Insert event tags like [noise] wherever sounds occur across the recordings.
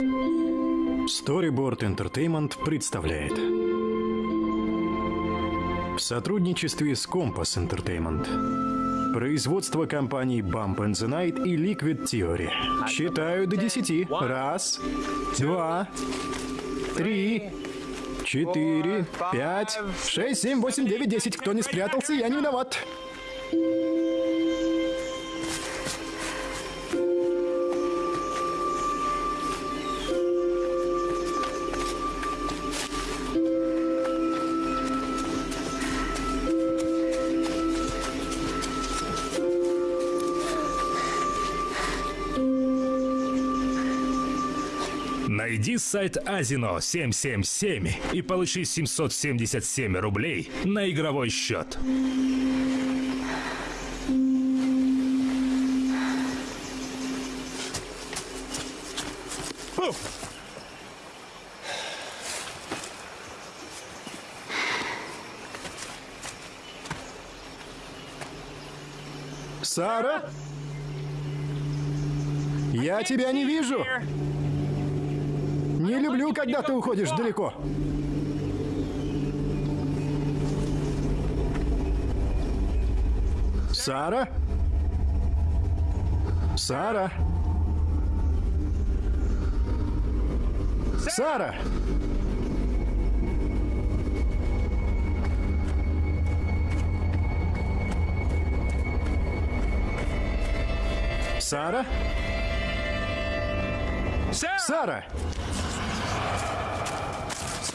Storyboard Entertainment представляет. В сотрудничестве с Compass Entertainment. Производство компаний Bump and the Night и Liquid Theory. Считаю до десяти. Раз, два, три, четыре, пять, шесть, семь, восемь, девять, десять. Кто не спрятался, я не виноват Сайт Азино 777 и получи 777 рублей на игровой счет. Сара? Я тебя не вижу. Не люблю, когда ты уходишь далеко. Сара? Сара? Сара! Сара? Сара!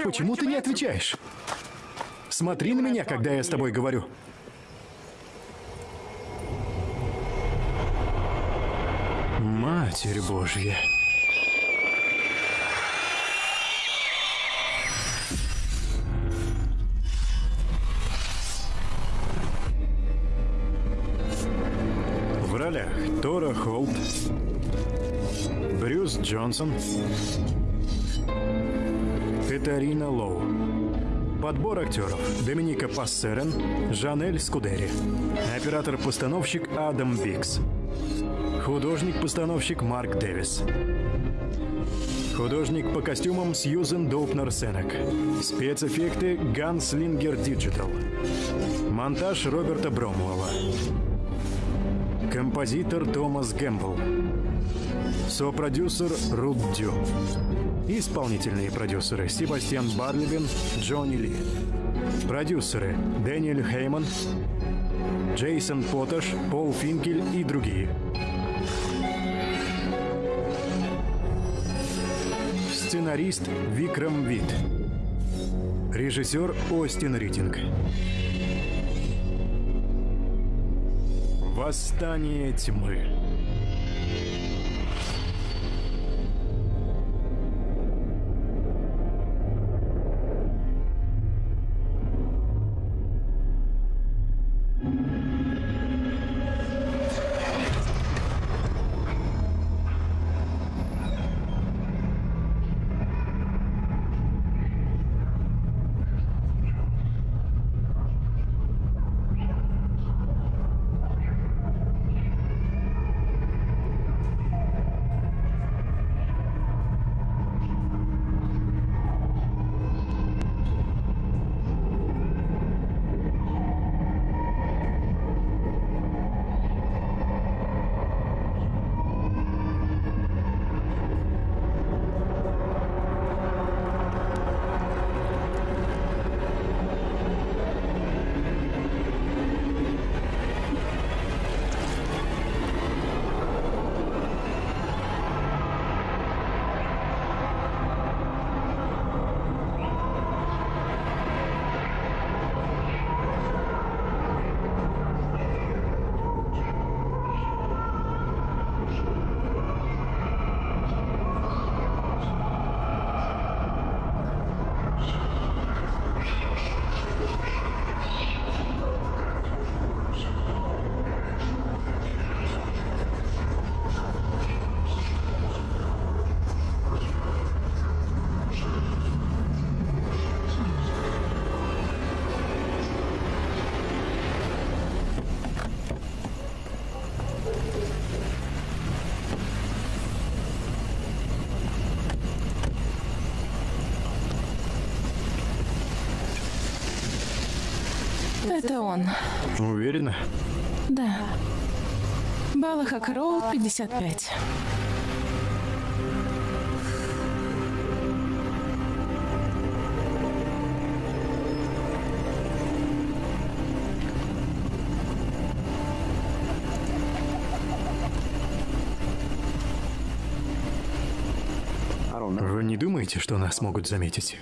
Почему ты не отвечаешь? Смотри на меня, когда я с тобой говорю. Матерь Божья. В ролях Тора Холт, Брюс Джонсон, Катарина Лоу. Подбор актеров. Доминика Пассерен, Жанель Скудери. Оператор-постановщик Адам Бикс. Художник-постановщик Марк Дэвис. Художник по костюмам Сьюзен Доупнер Сенек. Спецэффекты Gunslinger Digital. Монтаж Роберта Бромуэлла. Композитор Томас Гэмбл. Сопродюсер Рут Дю. Исполнительные продюсеры Себастьян Барлибин, Джонни Ли. Продюсеры Дэниэль Хейман, Джейсон Потташ, Пол Финкель и другие. Сценарист Викрам Вит. Режиссер Остин Ритинг. Восстание тьмы. Это он. Уверена? Да. Балахак Роу 55. Вы не думаете, что нас могут заметить?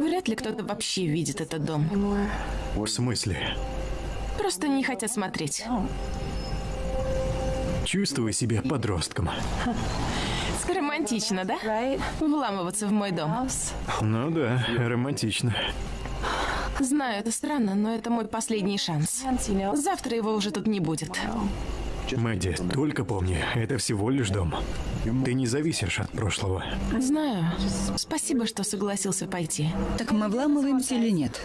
Вряд ли кто-то вообще видит этот дом. В смысле? Просто не хотят смотреть. Чувствую себя подростком. Романтично, да? Вламываться в мой дом. Ну да, романтично. Знаю, это странно, но это мой последний шанс. Завтра его уже тут не будет. Мэдди, только помни, это всего лишь дом. Ты не зависишь от прошлого. Знаю. Спасибо, что согласился пойти. Так мы вламываемся или нет?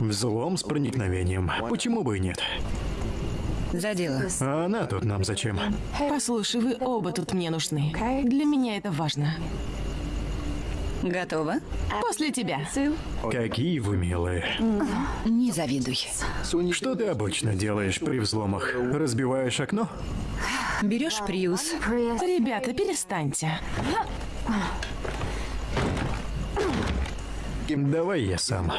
Взлом с проникновением. Почему бы и нет? За дело. А она тут нам зачем? Послушай, вы оба тут мне нужны. Для меня это важно. Готово? После тебя. Какие вы милые. Не завидуй. Что ты обычно делаешь при взломах? Разбиваешь окно? Берешь приус. Ребята, перестаньте. Давай я сам.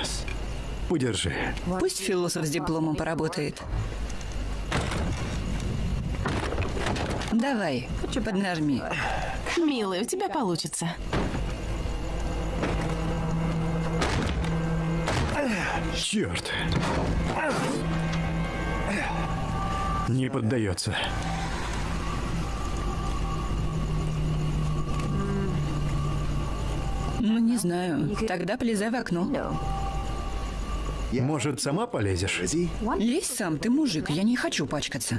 Удержи. Пусть философ с дипломом поработает. Давай, поднажми. Милый, у тебя получится. Черт. Не поддается. Ну, не знаю. Тогда полезай в окно. Может, сама полезешь? Лезь сам, ты мужик, я не хочу пачкаться.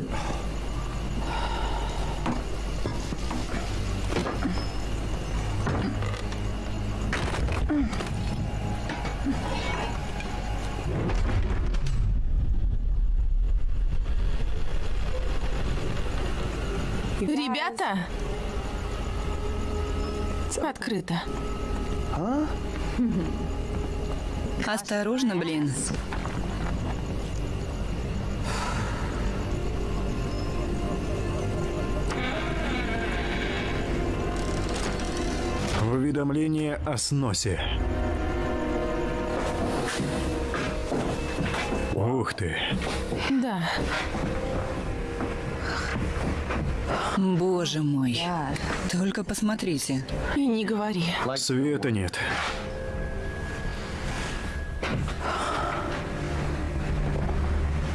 Ребята! Открыто. Осторожно, блин. Уведомление о сносе. Ух ты. Да. Боже мой. Только посмотрите. И не говори. Света нет.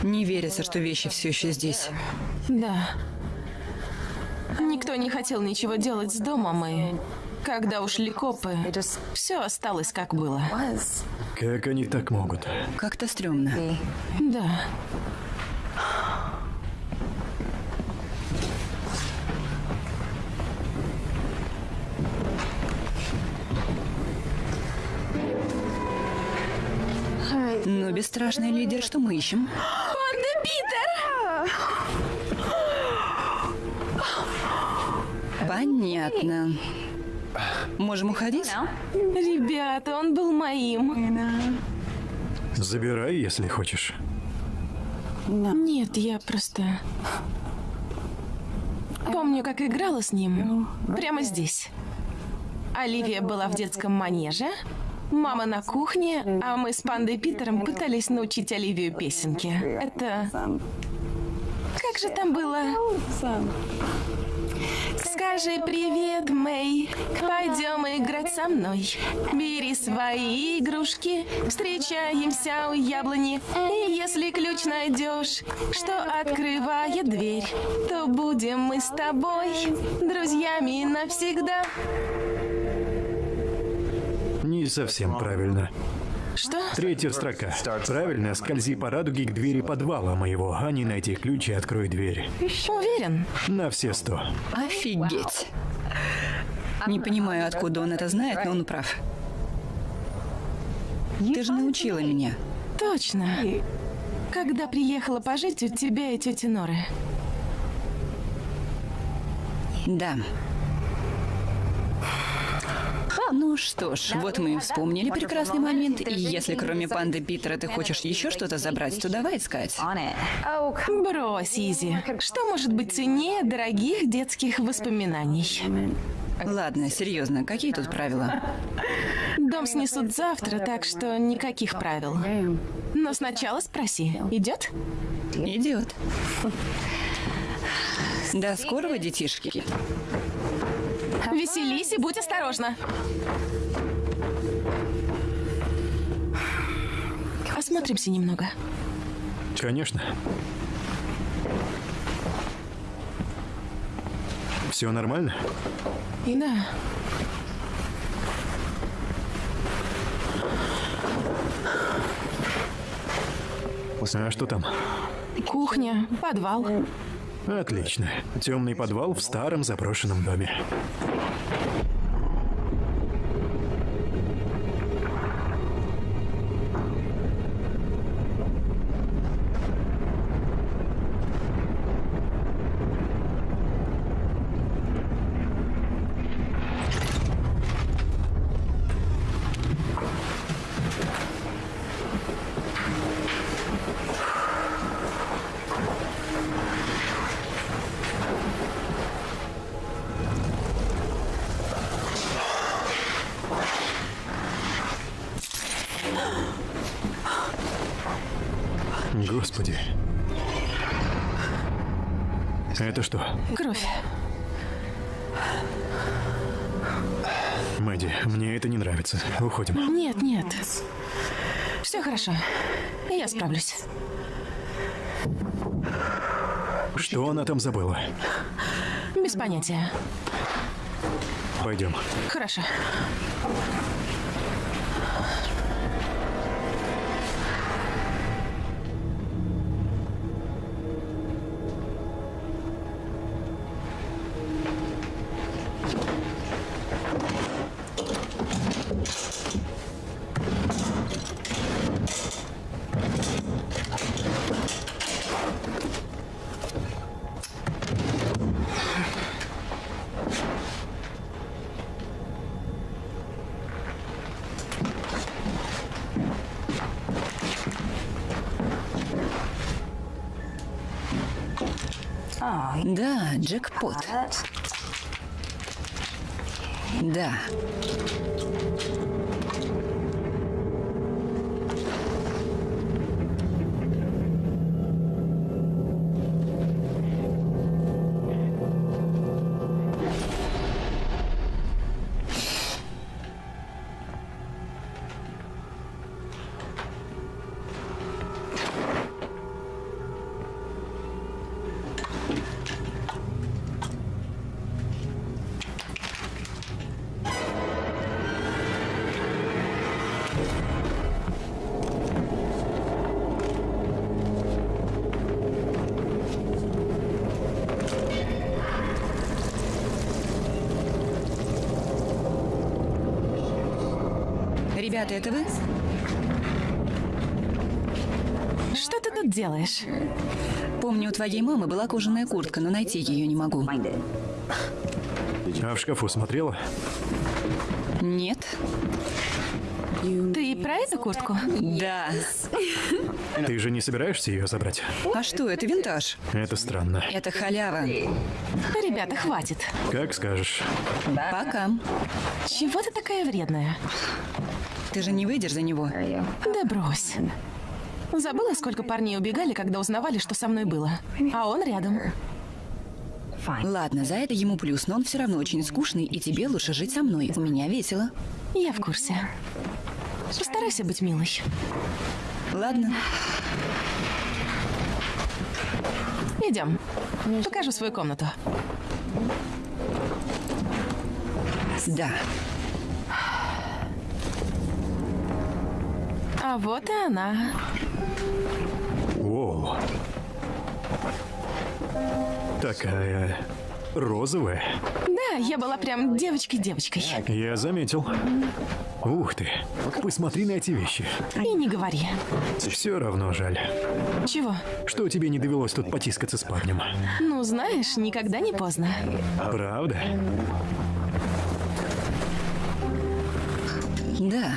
Не верится, что вещи все еще здесь. Да. Никто не хотел ничего делать с домом, и когда ушли копы, все осталось как было. Как они так могут? Как-то стрёмно. Да. Бесстрашный лидер, что мы ищем? Панда Питер! Понятно. Можем уходить? Ребята, он был моим. Забирай, если хочешь. Нет, я просто... Помню, как играла с ним. Прямо здесь. Оливия была в детском манеже, мама на кухне, а мы с Пандой Питером пытались научить Оливию песенке. Это... Как же там было? Скажи привет, Мэй, пойдем играть со мной. Бери свои игрушки, встречаемся у яблони. И если ключ найдешь, что открывает дверь, то будем мы с тобой друзьями навсегда. Совсем правильно. Что? Третья строка. Правильно, скользи по радуге к двери подвала моего, а не найти ключ и открой дверь. Уверен? На все сто. Офигеть. Не понимаю, откуда он это знает, но он прав. Ты же научила меня. Точно. Когда приехала пожить у тебя и тети Норы. Да. Ну что ж, вот мы и вспомнили прекрасный момент. И если кроме панды Питера ты хочешь еще что-то забрать, то давай искать. Брось, Изи. Что может быть ценнее дорогих детских воспоминаний? Ладно, серьезно, какие тут правила? Дом снесут завтра, так что никаких правил. Но сначала спроси, идет? Идет. До скорого, детишки. [laughs] Веселись и будь осторожна. Осмотримся немного. Конечно. Все нормально? Да. А что там? Кухня, подвал. Отлично. Темный подвал в старом заброшенном доме. Уходим. Нет, нет. Все хорошо. Я справлюсь. Что она там забыла? Без понятия. Пойдем. Хорошо. Да, джекпот. Да. Ребята, это вы? Что ты тут делаешь? Помню, у твоей мамы была кожаная куртка, но найти ее не могу. А в шкафу смотрела? Нет? Ты про эту куртку? Да. Ты же не собираешься ее забрать? А что, это винтаж? Это странно. Это халява. Ребята, хватит. Как скажешь. Пока. Чего ты такая вредная? Ты же не выйдешь за него. Да брось. Забыла, сколько парней убегали, когда узнавали, что со мной было. А он рядом. Ладно, за это ему плюс, но он все равно очень скучный, и тебе лучше жить со мной. У меня весело. Я в курсе. Постарайся быть милой. Ладно. Идем. Покажу свою комнату. Да. А вот и она. Воу. Такая розовая. Да, я была прям девочкой-девочкой. Я заметил. Ух ты. Посмотри на эти вещи. И не говори. Все равно жаль. Чего? Что тебе не довелось тут потискаться с парнем? Ну, знаешь, никогда не поздно. Правда? Да.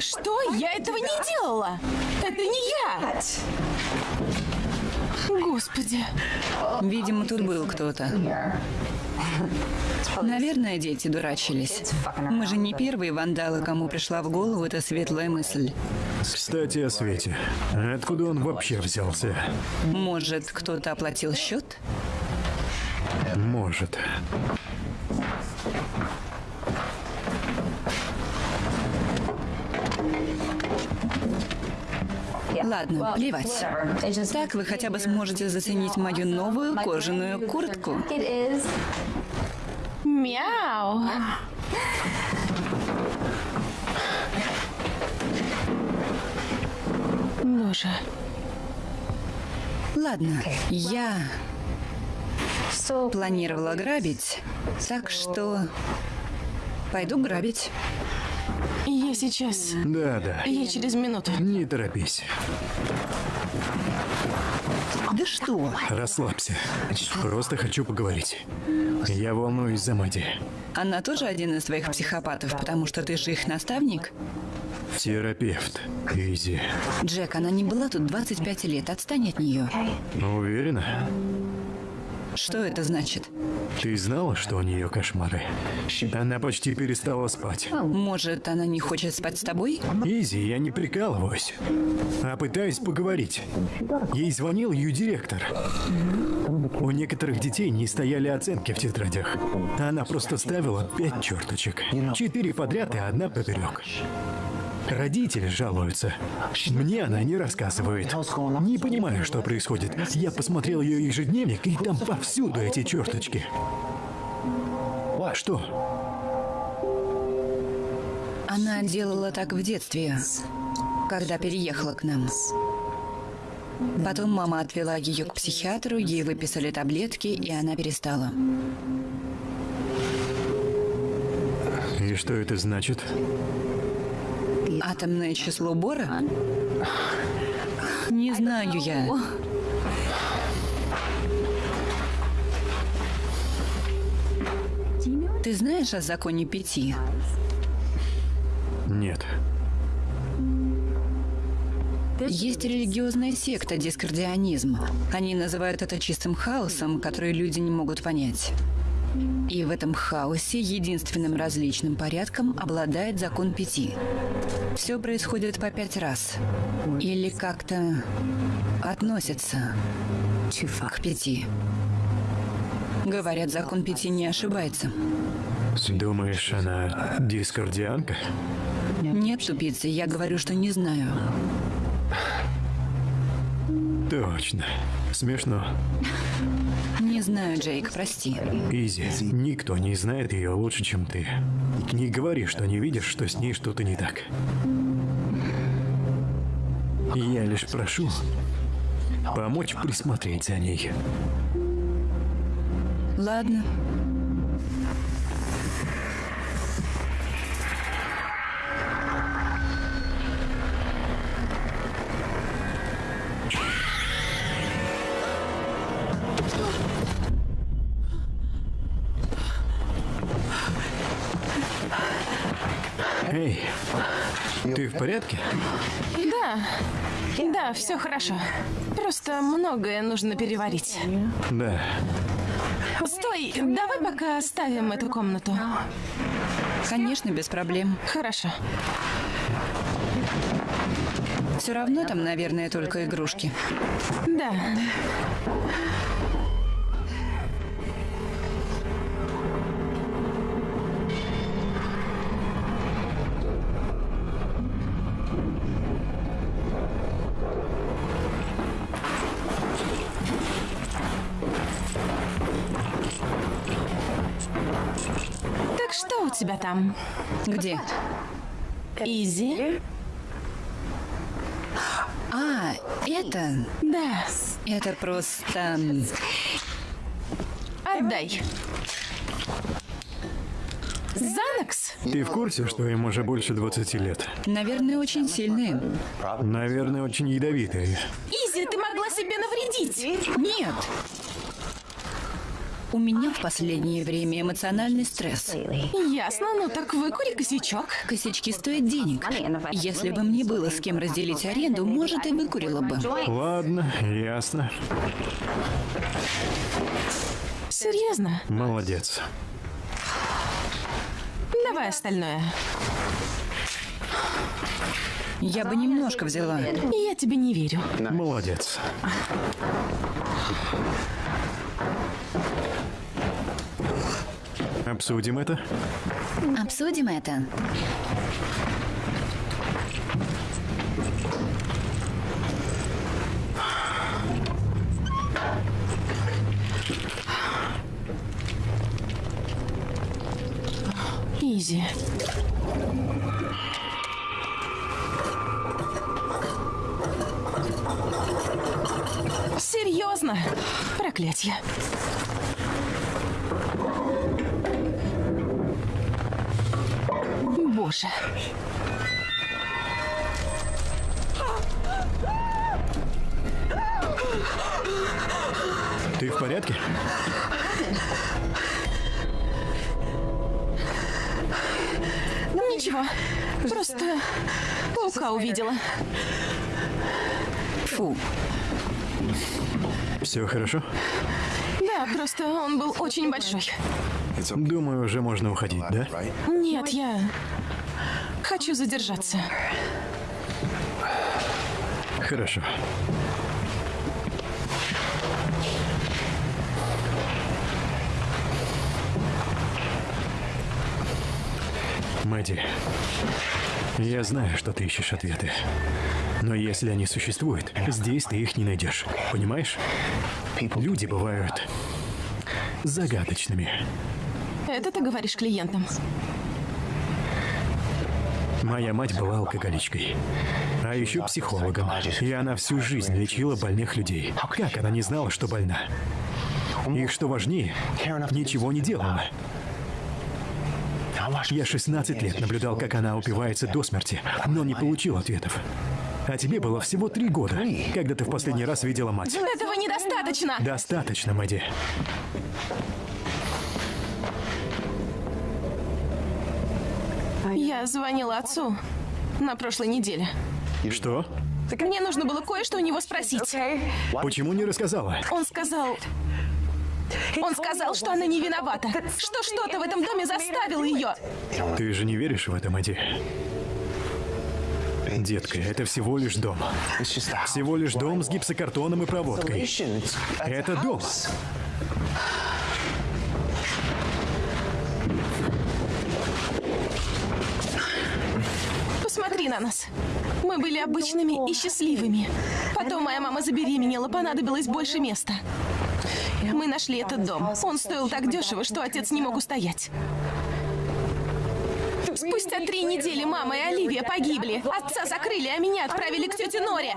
Что? Я этого не делала! Это не я! Господи. Видимо, тут был кто-то. Наверное, дети дурачились. Мы же не первые вандалы, кому пришла в голову эта светлая мысль. Кстати, о Свете. Откуда он вообще взялся? Может, кто-то оплатил счет? Может. Ладно, плевать. Так вы хотя бы сможете заценить мою новую кожаную куртку. Мяу. Боже. Ладно, я планировала грабить, так что пойду грабить. Я сейчас. Да-да. Я через минуту. Не торопись. Да что? Расслабься. Просто хочу поговорить. Я волнуюсь за Мэдди. Она тоже один из твоих психопатов, потому что ты же их наставник? Терапевт. Изи. Джек, она не была тут 25 лет, отстань от нее. Уверена? Что это значит? Ты знала, что у нее кошмары? Она почти перестала спать. Может, она не хочет спать с тобой? Изи, я не прикалываюсь, а пытаюсь поговорить. Ей звонил ее директор. У некоторых детей не стояли оценки в тетрадях. Она просто ставила пять черточек. Четыре подряд и одна поперек. Родители жалуются. Мне она не рассказывает. Не понимаю, что происходит. Я посмотрел ее ежедневник, и там повсюду эти черточки. Что? Она делала так в детстве, когда переехала к нам. Потом мама отвела ее к психиатру, ей выписали таблетки, и она перестала. И что это значит? Атомное число Бора? Не знаю я. Ты знаешь о законе пяти? Нет. Есть религиозная секта дискардионизм. Они называют это чистым хаосом, который люди не могут понять. И в этом хаосе единственным различным порядком обладает закон пяти. Все происходит по пять раз. Или как-то относится к пяти. Говорят, закон пяти не ошибается. Думаешь, она дискордианка? Нет, тупицы, я говорю, что не знаю. Точно. Смешно. Не знаю, Джейк, прости. Изи, никто не знает ее лучше, чем ты. Не говори, что не видишь, что с ней что-то не так. Я лишь прошу помочь присмотреть за ней. Ладно. В порядке? Да, да, все хорошо. Просто многое нужно переварить. Да. Стой, давай пока оставим эту комнату. Конечно, без проблем. Хорошо. Все равно там, наверное, только игрушки. Да. Там? Где? Изи? А, это... Да. Это просто... Отдай. Занокс? Ты в курсе, что им уже больше 20 лет? Наверное, очень сильные. Наверное, очень ядовитые. Изи, ты могла себе навредить. Нет. У меня в последнее время эмоциональный стресс. Ясно, ну так выкури косячок. Косячки стоят денег. Если бы мне было с кем разделить аренду, может, и выкурила бы. Ладно, ясно. Серьезно? Молодец. Давай остальное. Я бы немножко взяла. Я тебе не верю. Молодец. Обсудим это? Обсудим это. Изи. Серьезно? Проклятье. Боже. Ты в порядке? Ничего. Просто паука увидела. Фу. Все хорошо? Да, просто он был очень большой. Думаю, уже можно уходить, да? Нет, я хочу задержаться. Хорошо. Мэдди, я знаю, что ты ищешь ответы. Но если они существуют, здесь ты их не найдешь. Понимаешь? Люди бывают загадочными. Это ты говоришь клиентам. Моя мать была алкоголичкой, а еще психологом. И она всю жизнь лечила больных людей. Как она не знала, что больна? И что важнее, ничего не делала. Я 16 лет наблюдал, как она упивается до смерти, но не получил ответов. А тебе было всего три года, когда ты в последний раз видела мать. Этого недостаточно. Достаточно, Мэдди. Я звонила отцу на прошлой неделе. Что? Мне нужно было кое-что у него спросить. Почему не рассказала? Он сказал... Он сказал, что она не виновата. Что что-то в этом доме заставило ее. Ты же не веришь в это, Мэдди? Детка, это всего лишь дом. Всего лишь дом с гипсокартоном и проводкой. Это дом. Посмотри на нас. Мы были обычными и счастливыми. Потом моя мама забеременела, понадобилось больше места. Мы нашли этот дом. Он стоил так дешево, что отец не мог устоять. Спустя три недели мама и Оливия погибли. Отца закрыли, а меня отправили к тете Норе.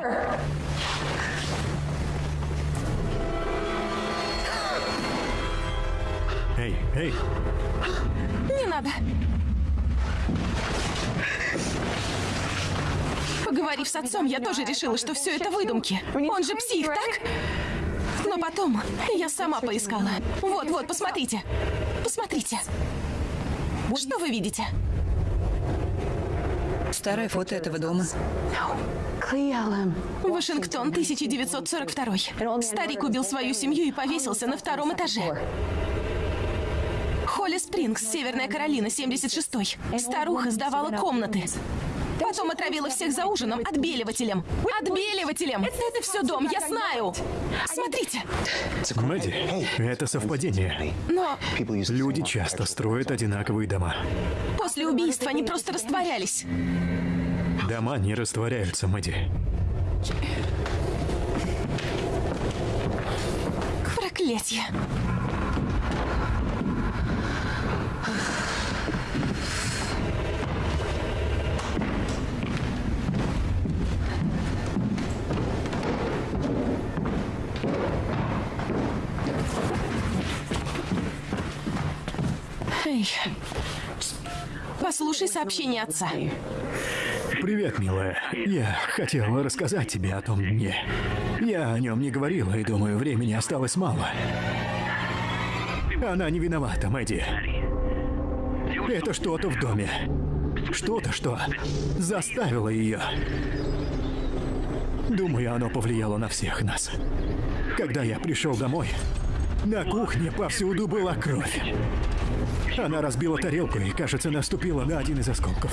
Эй, эй, Не надо. Поговорив с отцом, я тоже решила, что все это выдумки. Он же псих, так? Но потом я сама поискала. Вот-вот, посмотрите. Посмотрите. Что вы видите? Старое фото этого дома. Вашингтон, 1942. Старик убил свою семью и повесился на втором этаже. Холли Спрингс, Северная Каролина, 76-й. Старуха сдавала комнаты. Потом отравила всех за ужином отбеливателем. Отбеливателем! Это все дом, я знаю! Смотрите! Мэдди, это совпадение. Но Люди часто строят одинаковые дома. после убийства они просто растворялись. Дома не растворяются, Мэдди. Проклятье. Эй, послушай сообщение отца. Привет, милая. Я хотел рассказать тебе о том дне. Я о нем не говорила и думаю, времени осталось мало. Она не виновата, Мэдди. Это что-то в доме. Что-то, что заставило ее. Думаю, оно повлияло на всех нас. Когда я пришел домой, на кухне повсюду была кровь. Она разбила тарелку и, кажется, наступила на один из осколков.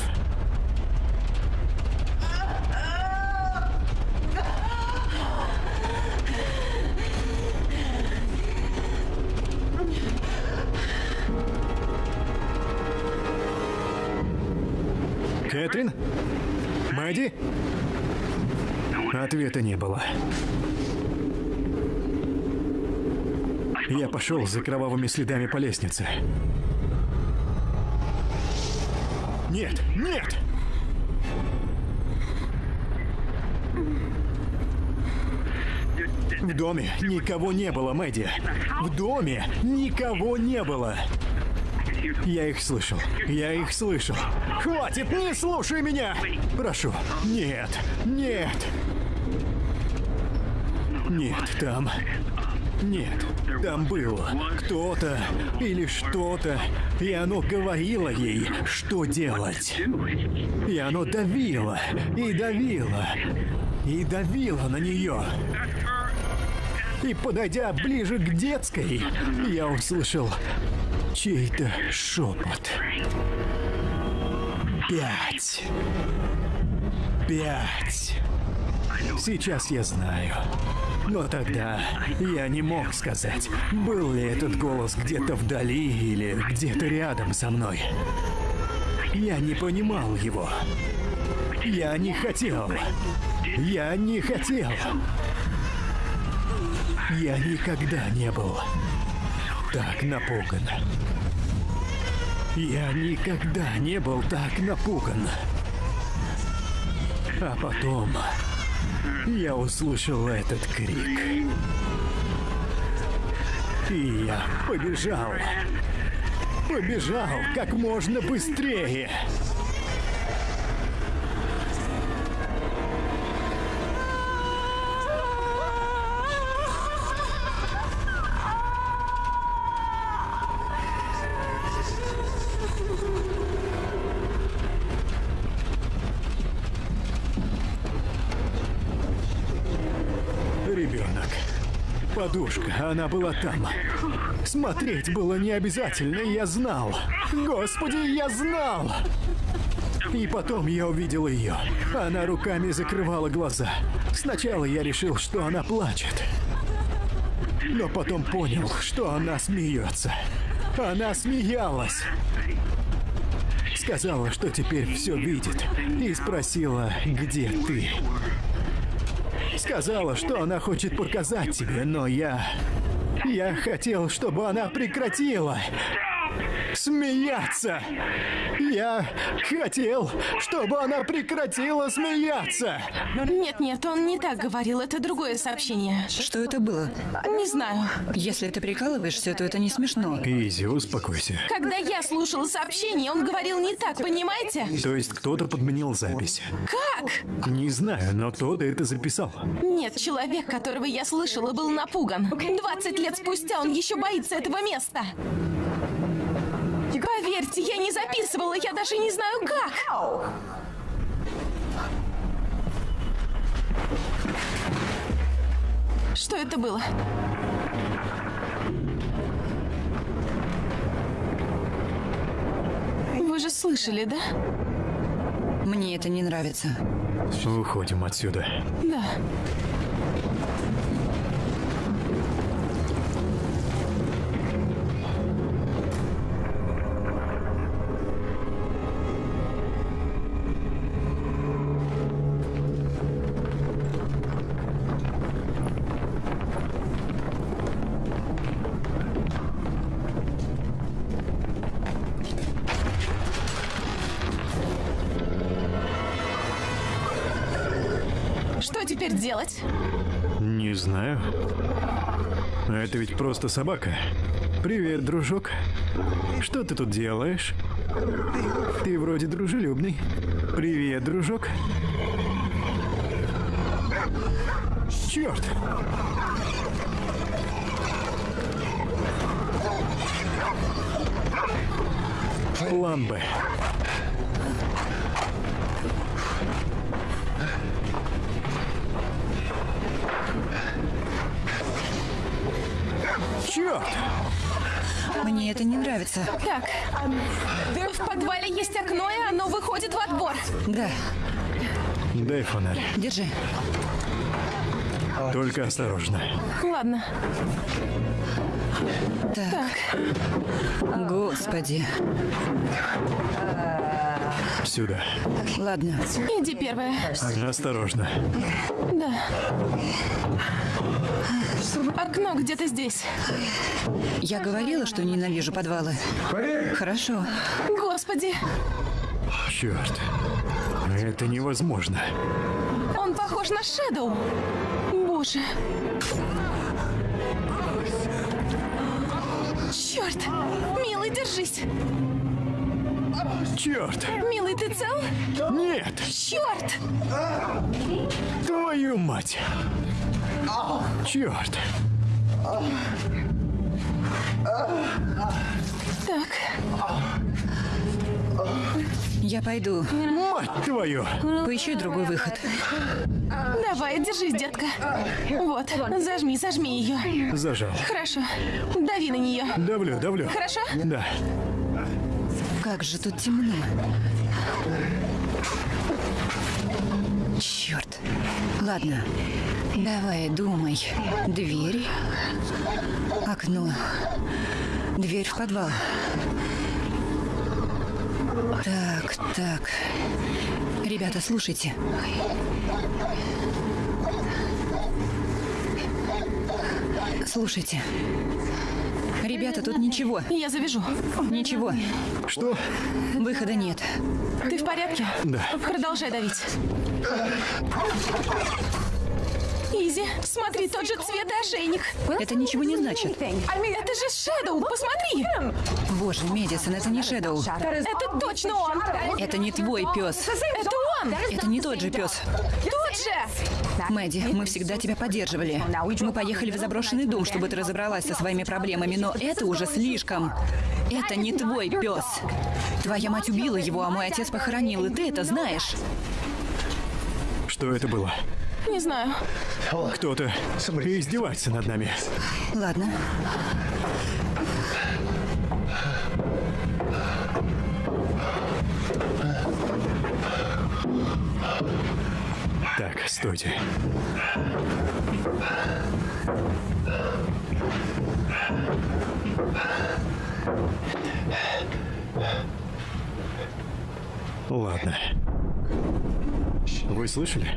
Кэтрин? Мэдди? Ответа не было. Я пошел за кровавыми следами по лестнице. Нет, нет! В доме никого не было, Мэдди. В доме никого не было. Я их слышал. Я их слышал. Хватит, не слушай меня! Прошу. Нет, нет. Нет, там... Нет, там был кто-то или что-то, и оно говорило ей, что делать. И оно давило, и давило, и давило на нее. И подойдя ближе к детской, я услышал чей-то шепот. Пять. Пять. Сейчас я знаю. Но тогда я не мог сказать, был ли этот голос где-то вдали или где-то рядом со мной. Я не понимал его. Я не хотел. Я не хотел. Я никогда не был так напуган. Я никогда не был так напуган. А потом я услышал этот крик. И я побежал. Побежал как можно быстрее. Подушка, она была там. Смотреть было не обязательно, я знал. Господи, я знал! И потом я увидел ее. Она руками закрывала глаза. Сначала я решил, что она плачет. Но потом понял, что она смеется. Она смеялась. Сказала, что теперь все видит. И спросила, где ты. Сказала, что она хочет показать тебе, но я... Я хотел, чтобы она прекратила смеяться. Я хотел, чтобы она прекратила смеяться. Нет-нет, он не так говорил, это другое сообщение. Что это было? Не знаю. Если ты прикалываешься, то это не смешно. Изи, успокойся. Когда я слушала сообщение, он говорил не так, понимаете? То есть кто-то подменил запись. Как? Не знаю, но кто-то это записал. Нет, человек, которого я слышала, был напуган. 20 лет спустя он еще боится этого места. Поверьте, я не записывала, я даже не знаю как. Что это было? Вы же слышали, да? Мне это не нравится. Уходим отсюда. Да. Это ведь просто собака. Привет, дружок. Что ты тут делаешь? Ты вроде дружелюбный. Привет, дружок. Черт! План Черт! Мне это не нравится. Так, в подвале есть окно, и оно выходит в отбор. Да, Дай фонарь. держи. Только осторожно. Ладно, Так. Господи. Сюда. Ладно. иди первая. Осторожно. Да. Окно где-то здесь. Я говорила, что ненавижу подвалы. Хорошо. Господи, Черт. Это невозможно. он похож на Шэдоу. Боже. Черт! Милый, держись! Черт! Милый, ты цел? Нет! Черт! Твою мать! Черт! Так, Я пойду. Мать твою! Поищи другой выход. давай, держись, детка. Вот, зажми, зажми ее. Зажал. Хорошо. Дави на нее. Давлю, давлю. Хорошо? Да. Как же тут темно. Черт. Ладно. Давай, думай. Дверь. Окно. Дверь в подвал. Так, так. Ребята, слушайте. Слушайте. Ребята, тут ничего. Я завяжу. Ничего. Что? Выхода нет. Ты в порядке? Да. Продолжай давить. Изи, смотри, тот же цвет и ошейник. Это ничего не значит. Это же Шэдоу, посмотри! Боже, Медисон, это не Шэдоу. Это точно он! Это не твой пес. Это он! Это не тот же пес. Тот же! Мэдди, мы всегда тебя поддерживали. Мы поехали в заброшенный дом, чтобы ты разобралась со своими проблемами, но это уже слишком. Это не твой пес. Твоя мать убила его, а мой отец похоронил, и ты это знаешь. Что это было? Не знаю. Кто-то издевается над нами. Ладно. Так, стойте. Ладно. Вы слышали?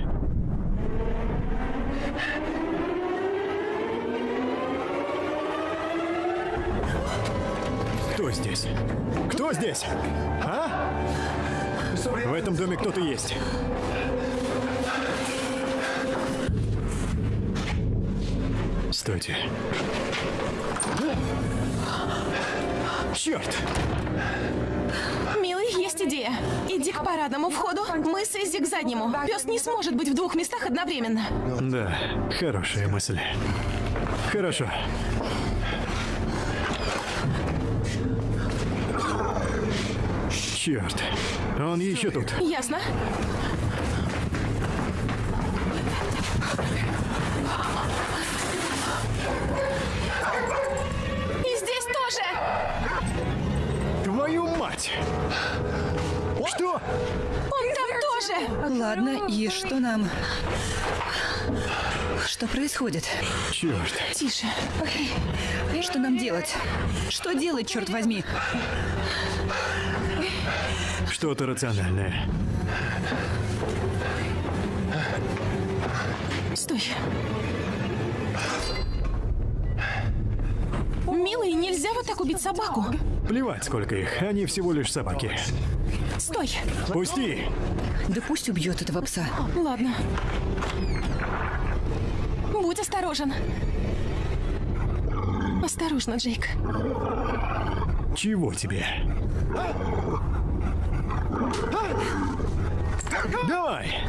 Кто здесь? Кто здесь? А? В этом доме кто-то есть. Стойте. Черт! Милый, есть идея. Иди к парадному входу, мы с Иззи к заднему. Пес не сможет быть в двух местах одновременно. Да, хорошая мысль. Хорошо. Черт, он еще тут. Ясно? Мать! Что? Он там тоже! Ладно, и что нам... Что происходит? Черт. Тише. Что нам делать? Что делать, черт возьми? Что-то рациональное. Стой. Милый, нельзя вот так убить собаку. Плевать, сколько их. Они всего лишь собаки. Стой. Пусти! Да пусть убьет этого пса. Ладно. Будь осторожен. Осторожно, Джейк. Чего тебе? Давай!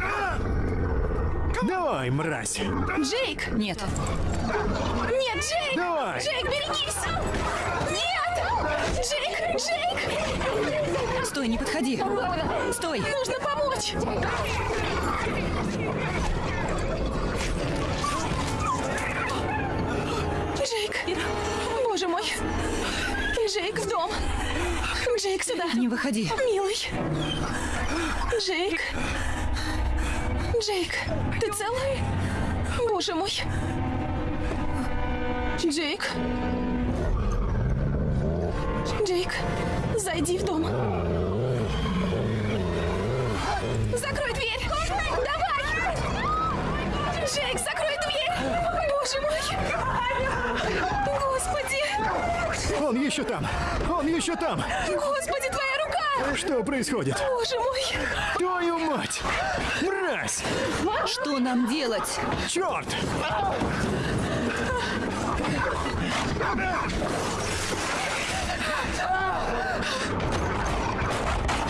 Давай, мразь! Джейк! Нет, Нет, Джейк! Давай! Джейк, берегись! Нет! Джейк! Джейк! стой, не подходи. Стой. Нужно помочь! Джейк! Боже мой! Джейк, в дом! Джейк, сюда! Не выходи. Милый! Джейк! Джейк, ты целый? Боже мой! Джейк! Джейк, зайди в дом. Закрой дверь! Давай! Джейк, закрой дверь! Боже мой! Господи! Он еще там! Он еще там! Господи, твоя рука! Что происходит? Боже мой! Твою мать! Мразь! Что нам делать? Черт!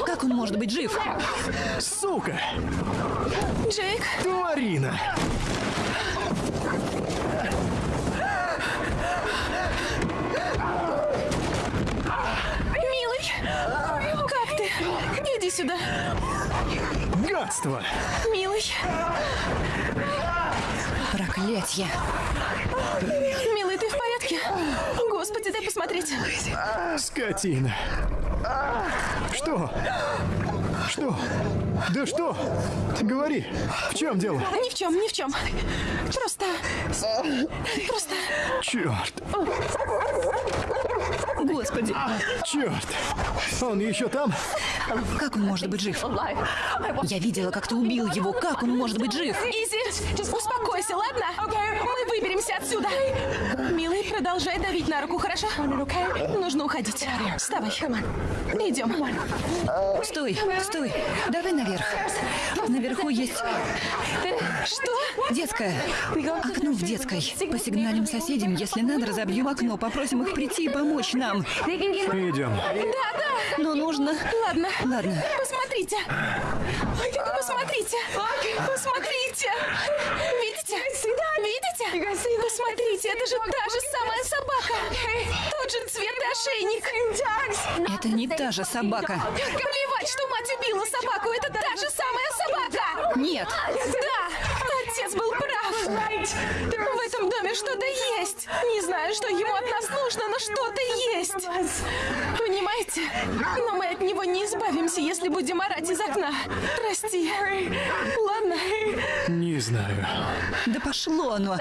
Как он может быть жив? Сука! Джейк, Тварина! милый! Как ты? Иди сюда. Гадство! Милый, Проклятье. милый, ты в порядке? Господи, дай посмотреть. Скотина! Что? Что? Да что? Говори, в чем дело? Ни в чем, ни в чем. Просто... Просто... Черт! Господи, Черт! Он еще там? Как он может быть жив? Я видела, как ты убил его. Как он может быть жив? Изи, успокойся, ладно? Мы выберемся отсюда. Милый, продолжай давить на руку, хорошо? Нужно уходить. Вставай. Идем. Стой, стой. Давай наверх. Наверху есть Что? детская. Окно в детской. Посигналим соседям, если надо, разобьем окно. Попросим их прийти и помочь нам. Идем. Но нужно... Ладно. Ладно. Посмотрите. Посмотрите. Посмотрите. Видите? Видите? Посмотрите, это же та же самая собака. Тот же цвет и ошейник. Это не та же собака. Плевать, что мать убила собаку. Это та же самая собака. Нет. Да, отец был прав. В этом доме что-то есть. Не знаю, что ему от нас нужно, но что-то есть. Понимаете? Но мы от него не избавимся, если будем орать из окна. Прости. Ладно? Не знаю. Да пошло оно.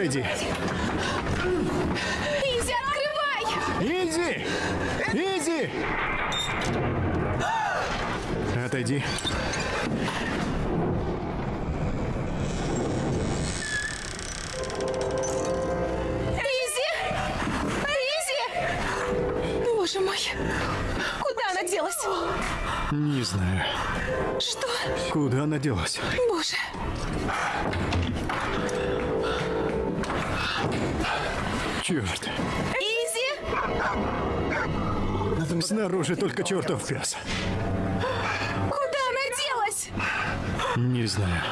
Отойди. Изи, открывай! Изи! Изи! Отойди. Изи! Изи! Боже мой! Куда она делась? Не знаю, Что? куда она делась. Боже! Черт. Изи! Снаружи только чертов пес. Куда она делась? Не знаю.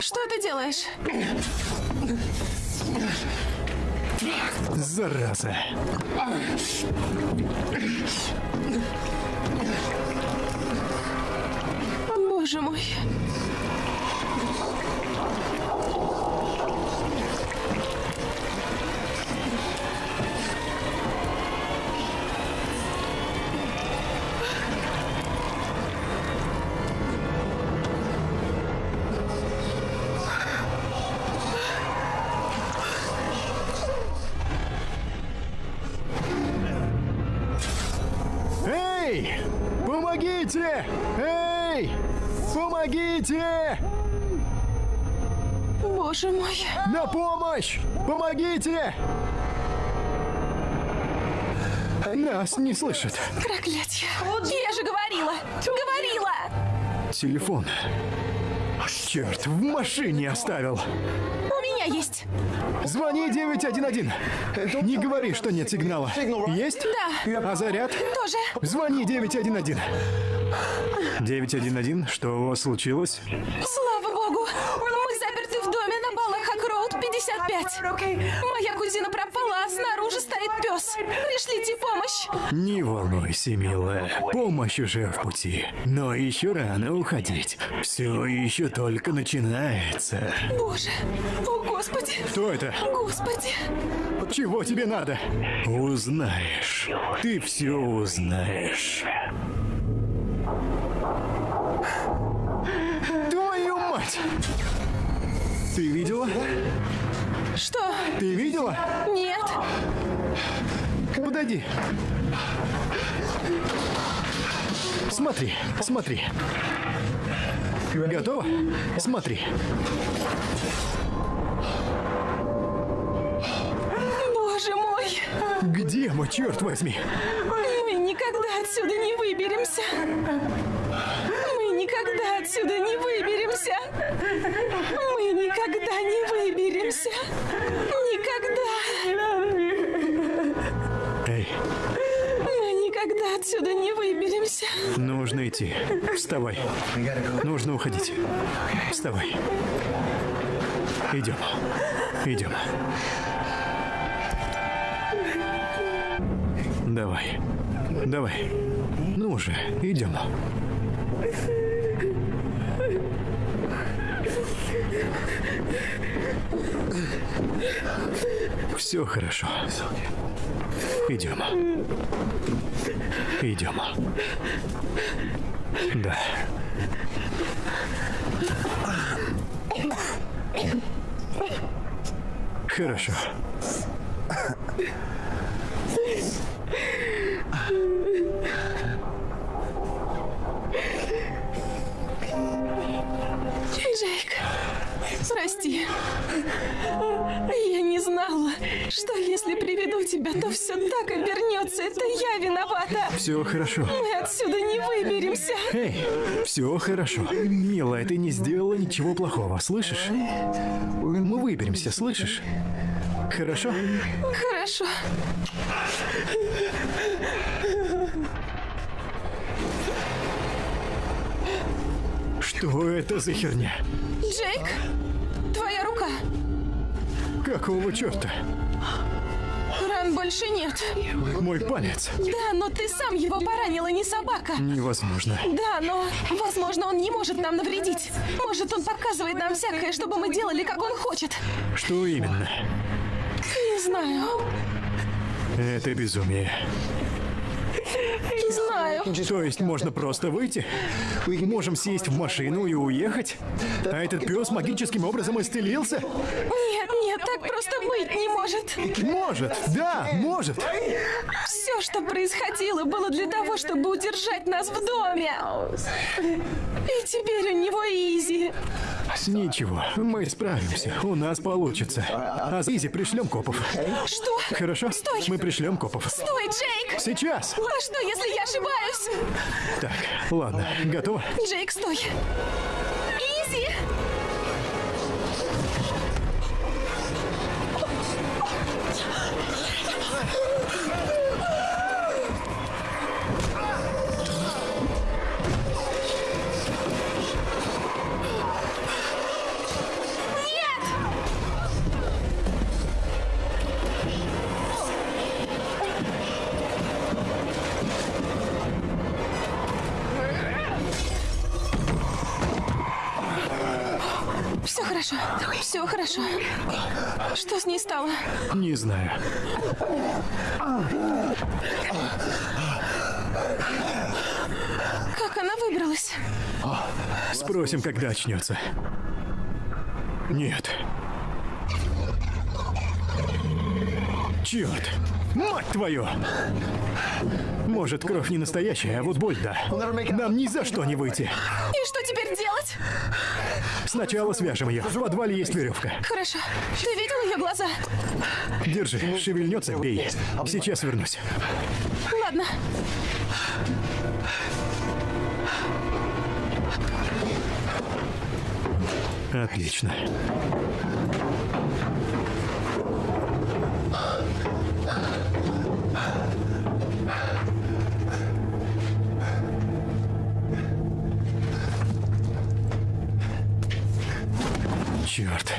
Что ты делаешь? Зараза. Боже мой! Помогите! Эй! Помогите! Боже мой! На помощь! Помогите! Нас не слышат. Проклятье! Я же говорила! Говорила! Телефон. Черт, в машине оставил. У меня есть! Звони 911. Не говори, что нет сигнала. Есть? Да. А заряд? Тоже! Звони 911. 911, что у вас случилось? Слава богу! Мы заперты в доме на Балахак-Роуд 55. Моя кузина пропала, снаружи стоит пес. Пришлите помощь! Не волнуйся, милая. Помощь уже в пути. Но еще рано уходить. Все еще только начинается. Боже! О, Господи! Кто это? Господи! Чего тебе надо? Узнаешь. Ты все узнаешь. Твою мать! Ты видела? Что? Ты видела? Нет! Подойди. Смотри, смотри. Готова? Смотри. Боже мой! Где мы, черт возьми? Мы никогда отсюда не выберемся! Мы никогда отсюда не выберемся! Мы никогда не выберемся! Отсюда не выберемся! нужно идти. Вставай. Нужно уходить. Вставай. Идем. Идем. Давай. Давай. Ну уже, идем. Все хорошо. Идем. Идем. Да. Хорошо. Прости. Я не знала, что если приведу тебя, то все так обернется. Это я виновата. Все хорошо. Мы отсюда не выберемся. Эй, все хорошо. Милая, ты не сделала ничего плохого, слышишь? Мы выберемся, слышишь? Хорошо? Хорошо. Что это за херня? Джейк, твоя рука. Какого черта? Ран больше нет. Мой палец. Да, но ты сам его поранила, не собака. Невозможно. Да, но, возможно, он не может нам навредить. Может, он показывает нам всякое, чтобы мы делали, как он хочет. Что именно? Не знаю. Это безумие. Не знаю. То есть можно просто выйти? Можем сесть в машину и уехать? А этот пес магическим образом исцелился? Нет, нет, так просто быть не может. Может, да, может. Все, что происходило, было для того, чтобы удержать нас в доме. И теперь у него Изи. Ничего, мы справимся. У нас получится. А Изи пришлем копов. Что? Хорошо? Стой! Мы пришлем копов. Стой, Джейк! Сейчас! А что, если я ошибаюсь? Так, ладно, готово? Джейк, стой! Изи! Не знаю. Как она выбралась? Спросим, когда очнется. Нет. Черт! Мать твою! Может, кровь не настоящая, а вот боль да. Нам ни за что не выйти. И что теперь делать? Сначала свяжем ее. В подвале есть веревка. Хорошо. Ты видел ее глаза? Держи, шевельнется, бей. Сейчас вернусь. Ладно. Отлично. Черт.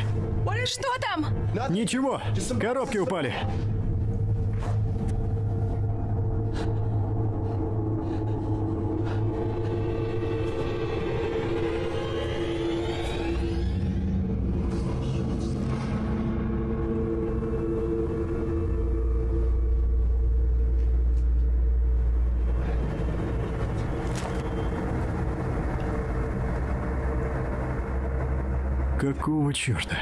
Что там? Ничего, коробки упали. Какого черта?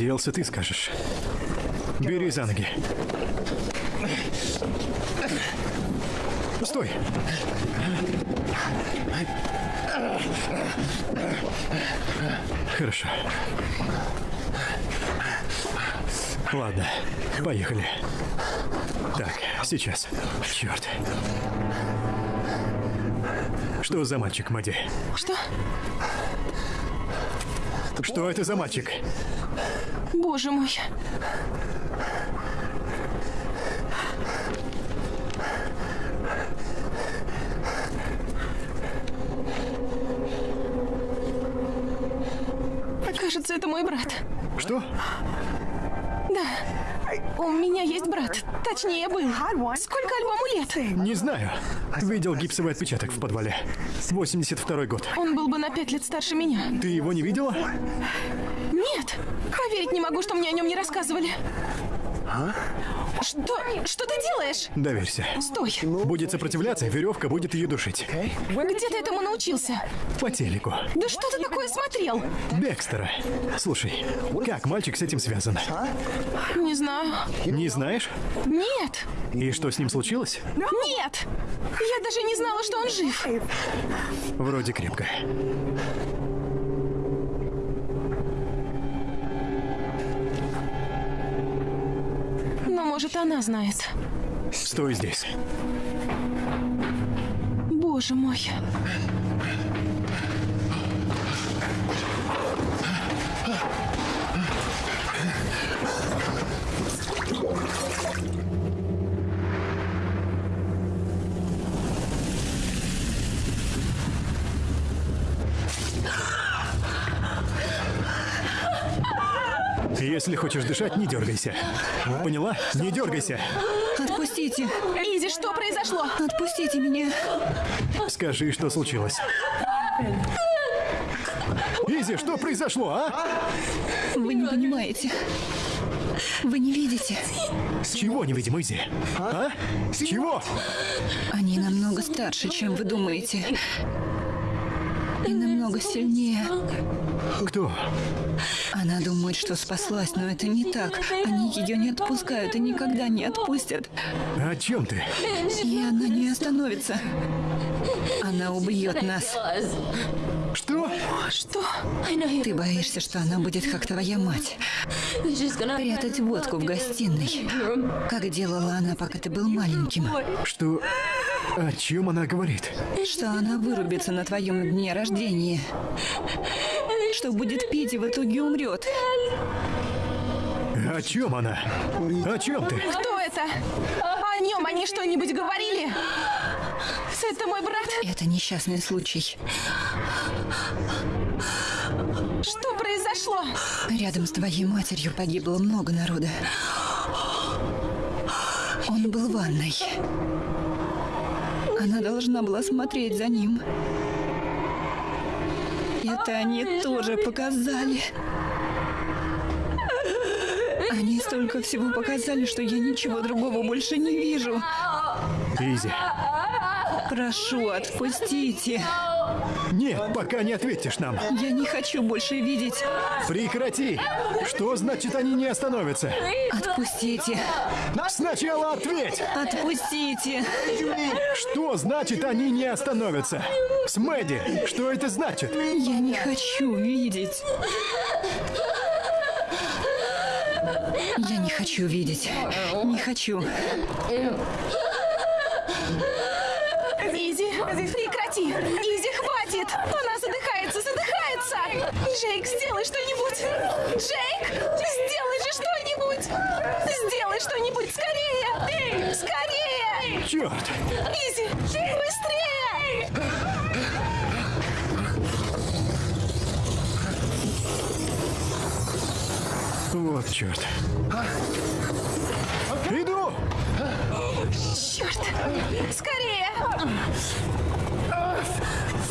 Надеялся, ты скажешь. Бери за ноги. Стой! Хорошо. Ладно, поехали. Так, сейчас. Черт. Что за мальчик, Мади? Что? Что это за мальчик? Боже мой. Кажется, это мой брат. Что? Да. У меня есть брат. Точнее, был. Сколько альбому лет? Не знаю. Видел гипсовый отпечаток в подвале. 82 год. Он был бы на пять лет старше меня. Ты его не видела? Нет. Поверить не могу, что мне о нем не рассказывали. Что? Что ты делаешь? Доверься. Стой. Будет сопротивляться, веревка будет ее душить. Где ты этому научился? По телеку. Да что ты такое смотрел? Бекстера. Слушай, как мальчик с этим связан? Не знаю. Не знаешь? Нет. И что с ним случилось? Нет. Я даже не знала, что он жив. Вроде крепко. Может, она знает. Стой здесь. Боже мой. Если хочешь дышать, не дергайся. Поняла? Не дергайся. Отпустите! Изи, что произошло? Отпустите меня! Скажи, что случилось. Изи, что произошло, а? Вы не понимаете. Вы не видите. С чего не видим, Изи? А? С чего? Они намного старше, чем вы думаете. Намного сильнее. Кто? Она думает, что спаслась, но это не так. Они ее не отпускают и никогда не отпустят. О чем ты? И она не остановится. Она убьет нас. Что? Что? Ты боишься, что она будет как твоя мать. Прятать водку в гостиной. Как делала она, пока ты был маленьким. Что? О чем она говорит? Что она вырубится на твоем дне рождения. Что будет пить и в итоге умрет. О чем она? О чем ты? Кто это? О нем они что-нибудь говорили? Это мой брат. Это несчастный случай. Что произошло? Рядом с твоей матерью погибло много народа. Он был в ванной. Она должна была смотреть за ним. Это они тоже показали. Они столько всего показали, что я ничего другого больше не вижу. Изи. Прошу, отпустите. Нет, пока не ответишь нам. Я не хочу больше видеть. Прекрати. Что значит они не остановятся? Отпустите. Сначала ответь. Отпустите. Что значит они не остановятся? С Мэдди, что это значит? Я не хочу видеть. Я не хочу видеть. Не хочу. Изи, прекрати! Изи, хватит! Она задыхается, задыхается! Джейк, сделай что-нибудь! Джейк, сделай же что-нибудь! Сделай что-нибудь скорее! Скорее! Черт! Изи, быстрее! Вот черт. Иду! Черт! Скорее!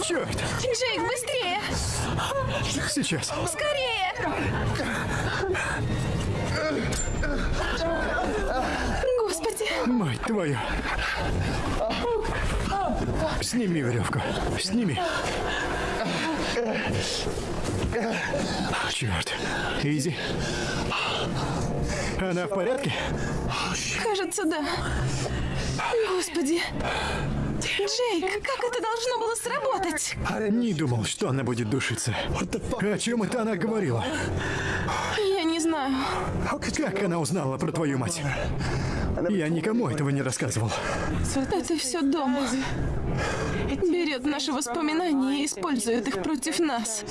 Черт! Джейк, быстрее! Сейчас. Скорее! Господи! Мать твою. Сними веревку. Сними. Черт. Изи. Она в порядке? Кажется, да. Господи. Джейк, как это должно было сработать? Не думал, что она будет душиться. О чем это она говорила? Я не знаю. Как она узнала про твою мать? Я никому этого не рассказывал. Это все дом. Берет наши воспоминания и использует их против нас.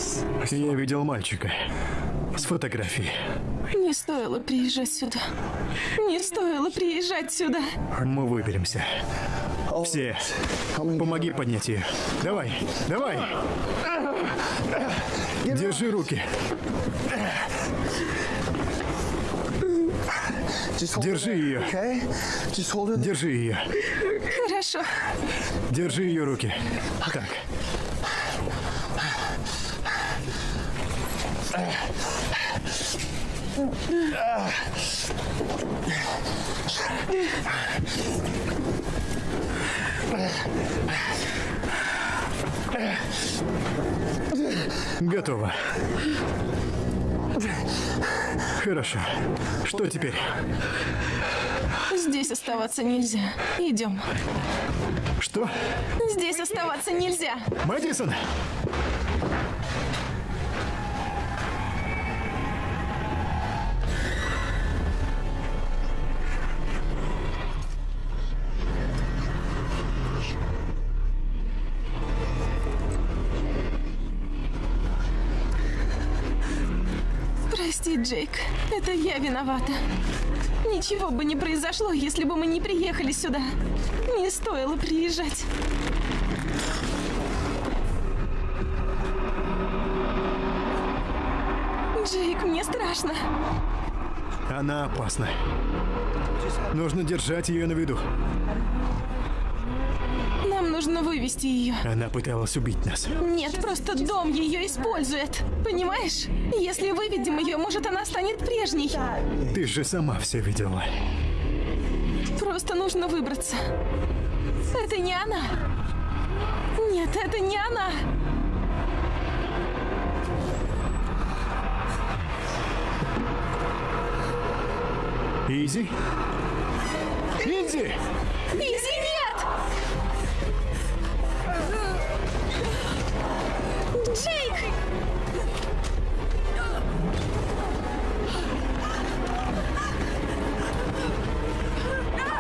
Я видел мальчика с фотографией. Не стоило приезжать сюда. Не стоило приезжать сюда. Мы выберемся. Все. Помоги поднять ее. Давай, давай. Держи руки. Держи ее. Держи ее. Хорошо. Держи ее руки. Так. Готово. Хорошо. Что теперь? Здесь оставаться нельзя. Идем. Что? Здесь оставаться нельзя. Мэдисон! Джейк. Это я виновата. Ничего бы не произошло, если бы мы не приехали сюда. Не стоило приезжать. Джейк, мне страшно. Она опасна. Нужно держать ее на виду. Нужно вывести ее. Она пыталась убить нас. Нет, просто дом ее использует. Понимаешь? Если выведем ее, может, она станет прежней. Ты же сама все видела. Просто нужно выбраться. Это не она. Нет, это не она. Изи? Изи! Изи, Джейк!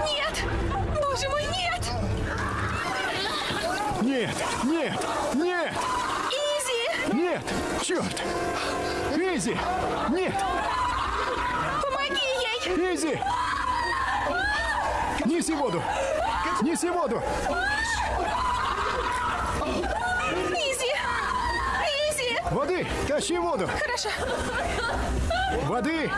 Нет! Боже мой, нет! Нет! Нет! Нет! Изи! Нет! Черт! Изи! Нет! Помоги ей! Изи! Неси воду! Неси воду! Изи! Изи! Воды! Тащи воду! Хорошо. Воды!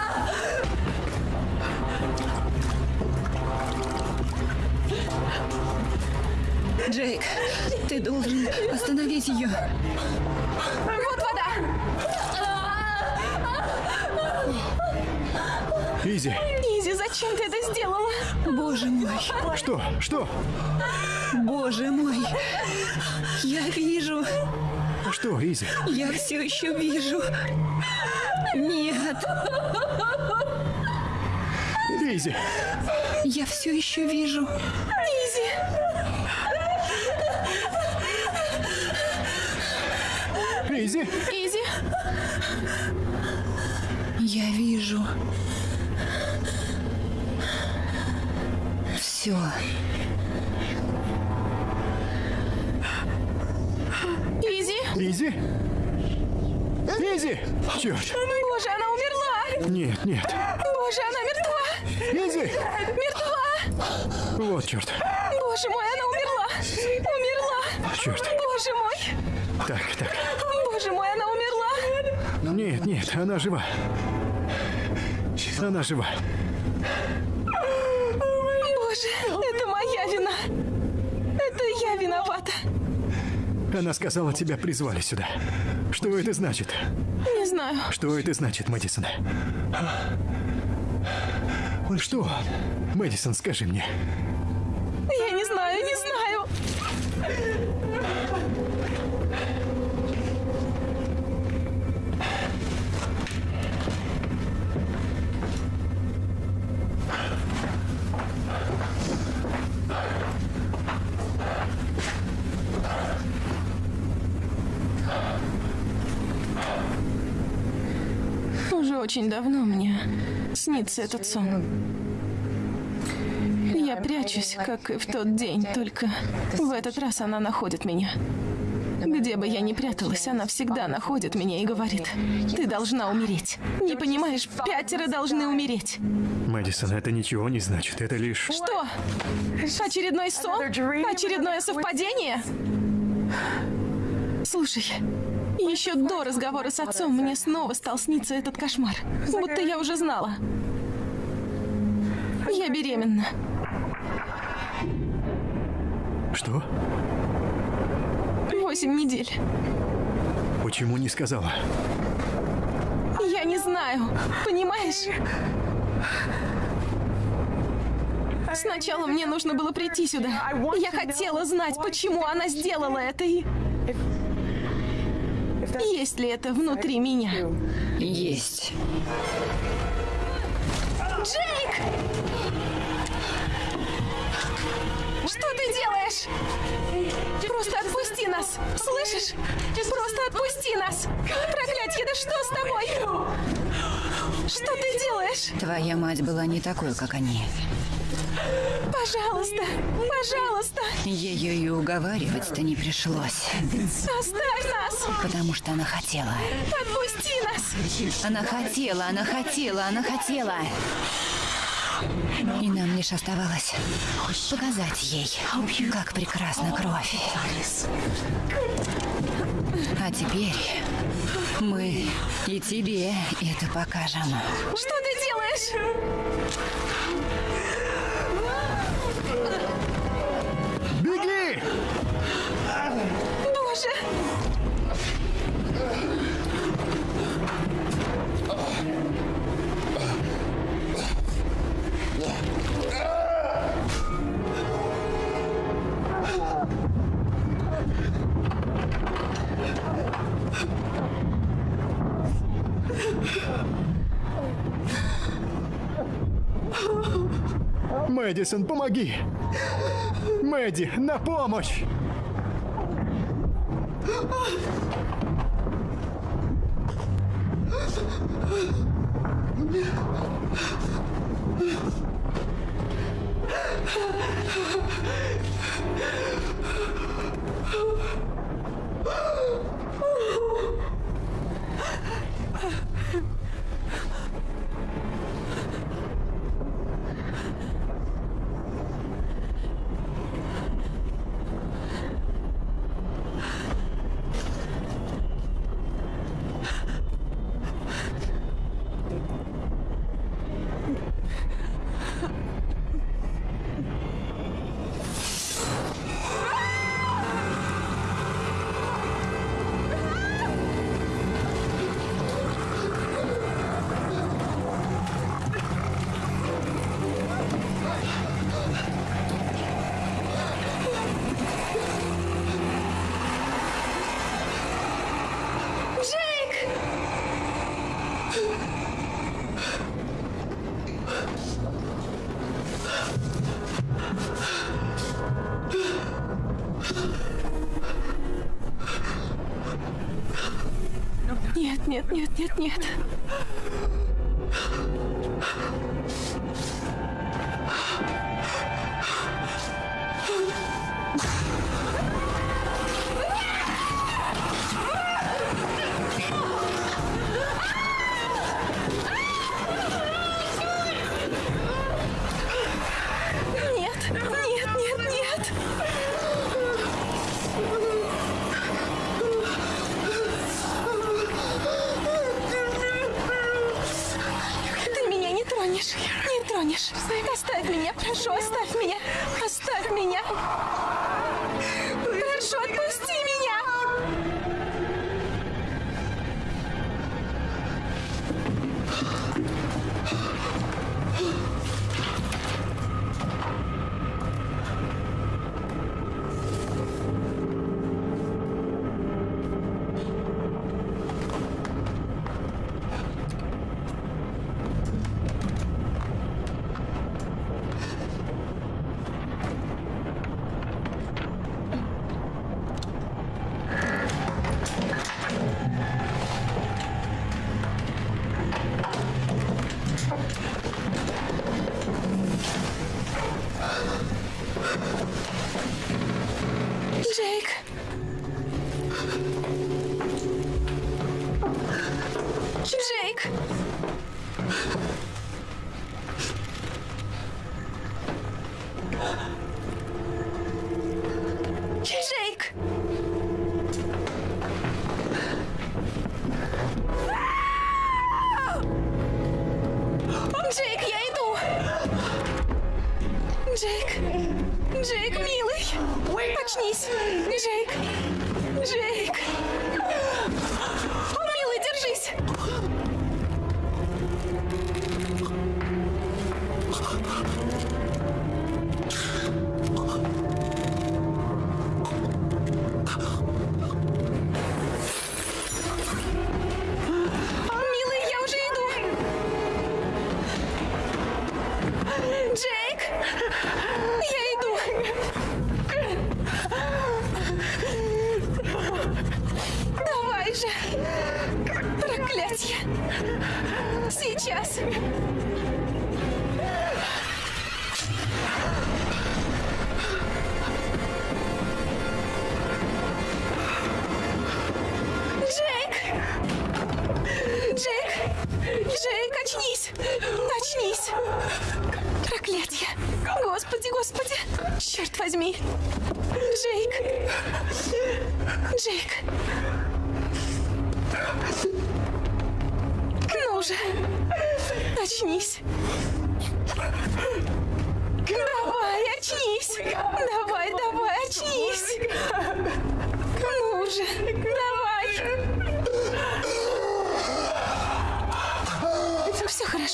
Джейк, ты должен остановить ее. Вот вода! Изи! Изи, зачем ты это сделала? Боже мой, Что? Что? боже мой. Я вижу, Что, Изи? я все еще вижу. Нет, Изи! я все еще вижу. Изи! Изи! Изи! Я вижу. Все. Изи! Изи? Изи! Черт! Боже, она умерла! Нет, нет! Боже, она мертва! Изи! Мертва! Вот черт! Боже мой, она умерла! Умерла! Черт! Боже мой! Так, так. Боже мой, она умерла! Нет, нет, она жива. Она жива. Боже, это моя вина! Это я виновата! Она сказала, тебя призвали сюда. Что это значит? Не знаю. Что это значит, Мэдисон? Что? Мэдисон, скажи мне. Очень давно мне снится этот сон. Я прячусь, как и в тот день, только в этот раз она находит меня. Где бы я ни пряталась, она всегда находит меня и говорит, ты должна умереть. Не понимаешь, пятеро должны умереть. Мэдисон, это ничего не значит. Это лишь... Что? Очередной сон? Очередное совпадение? Слушай, еще до разговора с отцом мне снова стал сниться этот кошмар. Будто я уже знала. Я беременна. Что? Восемь недель. Почему не сказала? Я не знаю. Понимаешь? Сначала мне нужно было прийти сюда. Я хотела знать, почему она сделала это и... Есть ли это внутри меня? Есть. Джейк! Что ты делаешь? Просто отпусти нас! Слышишь? Просто отпусти нас! Проклятье, да что с тобой? Что ты делаешь? Твоя мать была не такой, как они. Пожалуйста, пожалуйста, Ее и уговаривать-то не пришлось, оставь нас! потому что она хотела. Отпусти Отпусти нас! Она хотела, она хотела, она хотела. И нам лишь оставалось показать ей, как прекрасна кровь. А теперь мы и тебе это покажем. Что ты делаешь? Беги! Боже! Мэдисон, помоги! Мэдди, на помощь!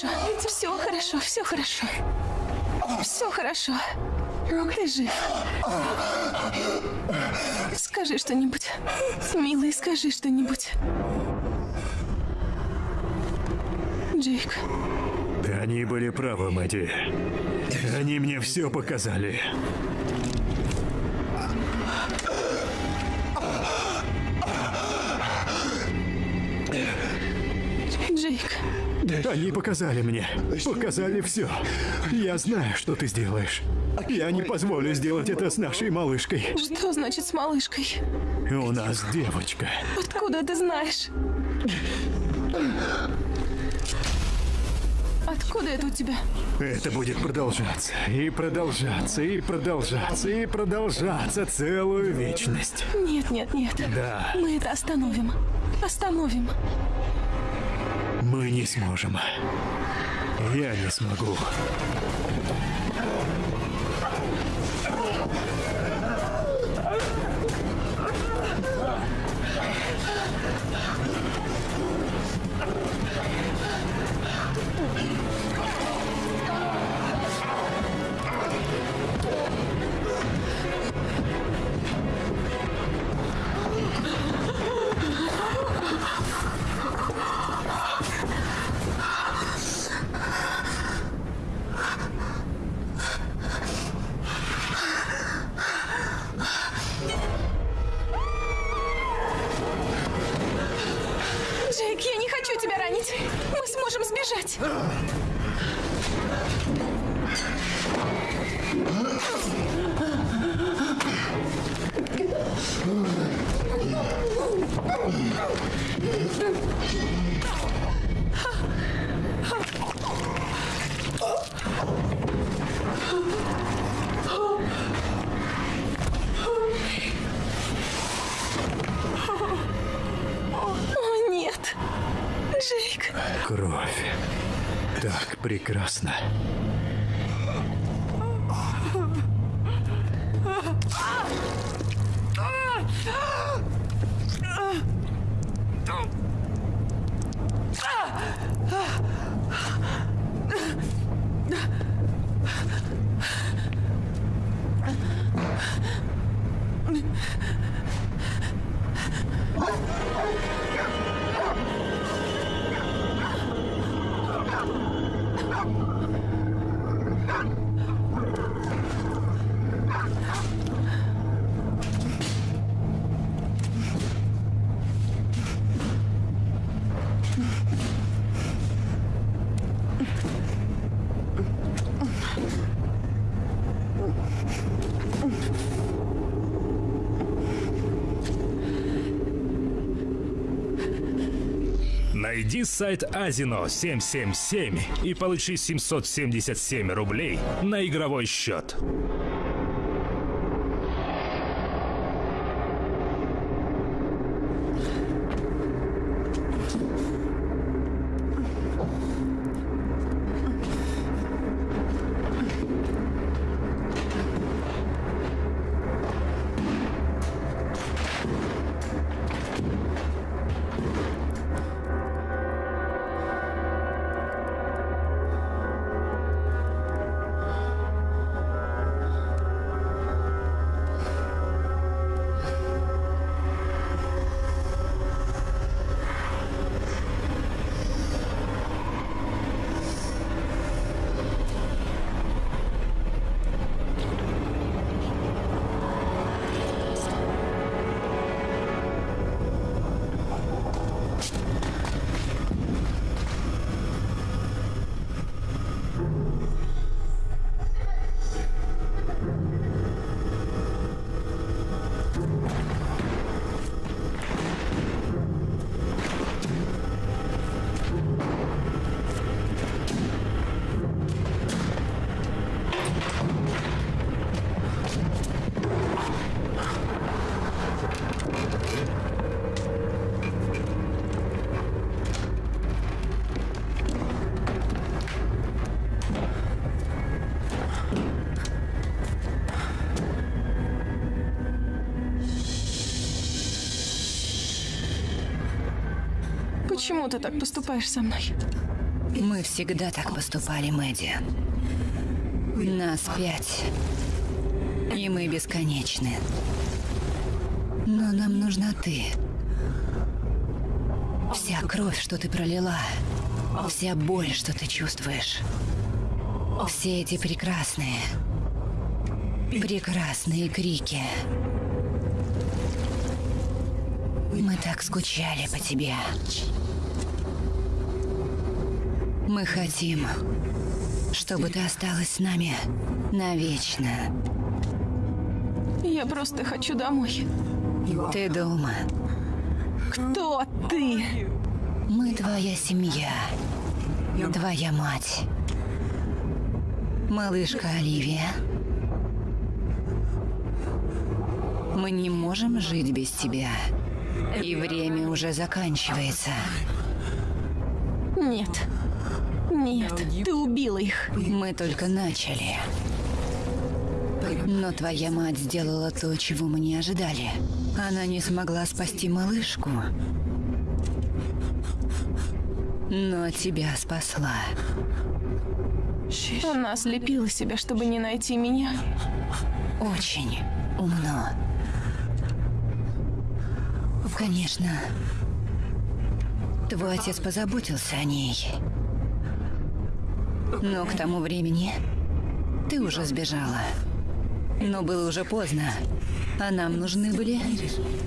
Хорошо, все хорошо, все хорошо. Все хорошо. Ты жив. Скажи что-нибудь. Милый, скажи что-нибудь. Джейк. Они были правы, Мэдди. Они мне все показали. Они показали мне. Показали все. Я знаю, что ты сделаешь. Я не позволю сделать это с нашей малышкой. Что значит с малышкой? У нас девочка. Откуда ты знаешь? Откуда это у тебя? Это будет продолжаться, и продолжаться, и продолжаться, и продолжаться целую вечность. Нет, нет, нет. Да. Мы это остановим. Остановим. Мы не сможем. Я не смогу. What? Найди сайт Азино 777 и получи 777 рублей на игровой счет. Почему ты так поступаешь со мной? Мы всегда так поступали, Мэдди. Нас пять. И мы бесконечны. Но нам нужна ты. Вся кровь, что ты пролила. Вся боль, что ты чувствуешь. Все эти прекрасные, прекрасные крики. Мы так скучали по тебе. Мы хотим, чтобы ты осталась с нами навечно. Я просто хочу домой. Ты дома. Кто ты? Мы твоя семья. Твоя мать. Малышка Оливия. Мы не можем жить без тебя. И время уже заканчивается. Нет. Нет, ты убила их. Мы только начали. Но твоя мать сделала то, чего мы не ожидали. Она не смогла спасти малышку. Но тебя спасла. Она слепила себя, чтобы не найти меня. Очень умно. Конечно. Твой отец позаботился о ней. Но к тому времени ты уже сбежала. Но было уже поздно. А нам нужны были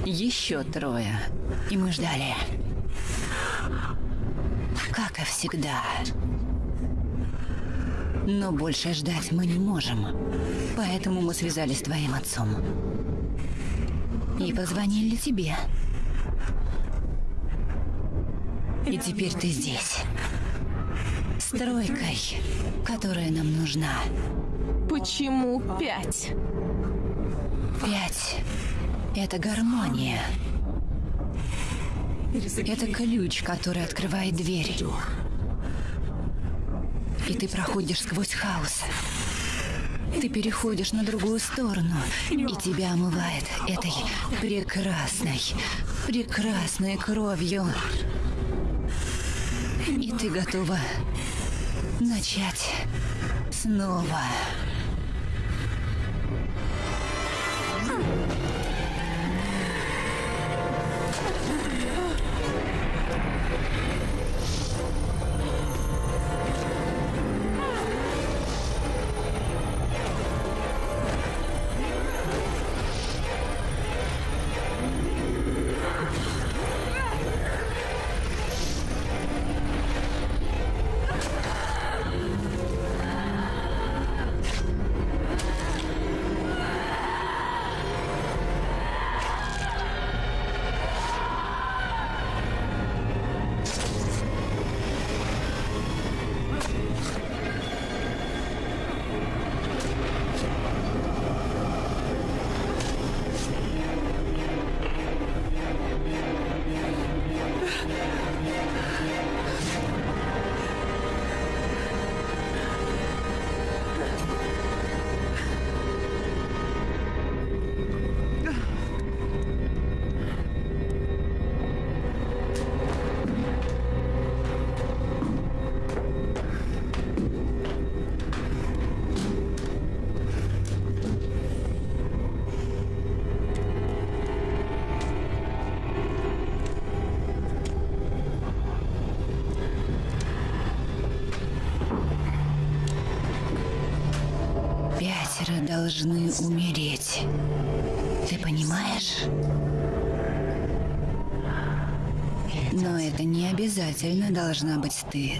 еще трое. И мы ждали. Как и всегда. Но больше ждать мы не можем. Поэтому мы связались с твоим отцом. И позвонили тебе. И теперь ты здесь. С тройкой, которая нам нужна. Почему пять? Пять. Это гармония. Это ключ, который открывает дверь. И ты проходишь сквозь хаос. Ты переходишь на другую сторону, и тебя омывает этой прекрасной, прекрасной кровью. И ты готова начать снова. Обязательно должна быть ты.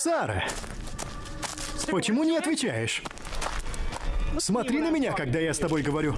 Сара! Почему не отвечаешь? Смотри на меня, когда я с тобой говорю.